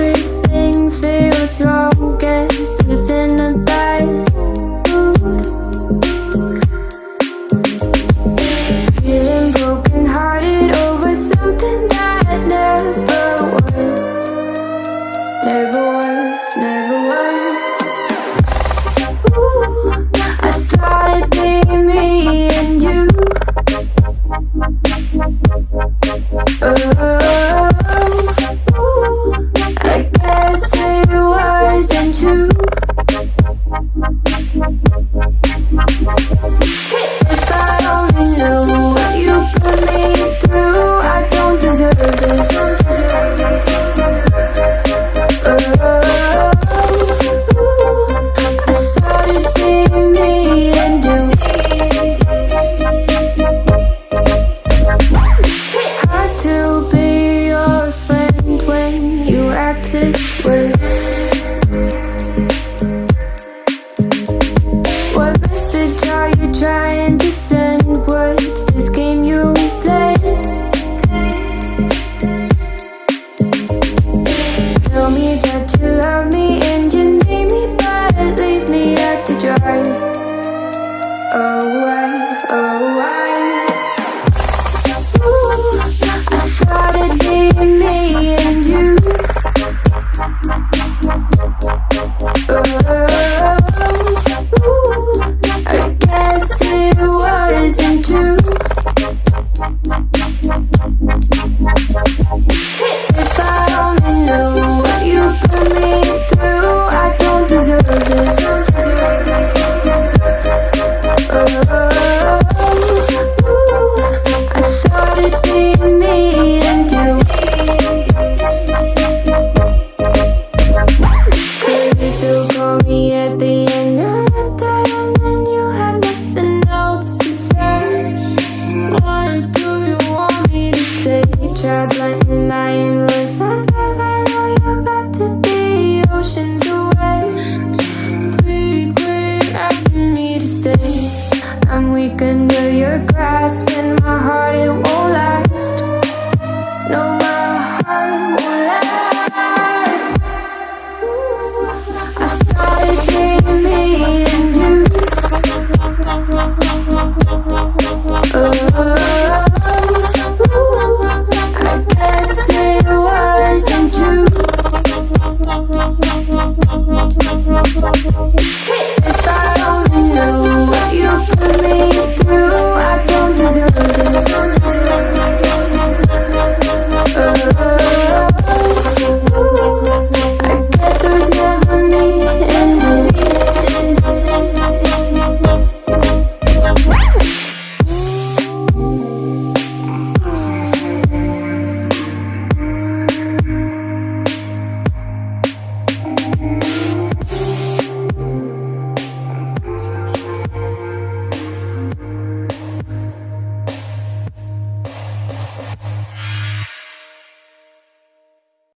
time at the end of the day you have nothing else to say What do you want me to say? If I only knew what you put me through.